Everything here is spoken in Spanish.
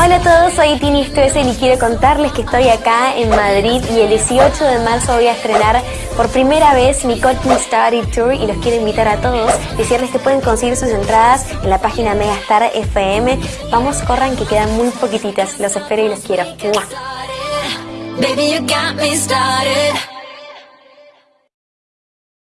Hola a todos, soy Tini Stoessel y quiero contarles que estoy acá en Madrid y el 18 de marzo voy a estrenar por primera vez mi Coaching Study Tour y los quiero invitar a todos, decirles que pueden conseguir sus entradas en la página Megastar FM. Vamos, corran que quedan muy poquititas, los espero y los quiero. Baby, you got me started.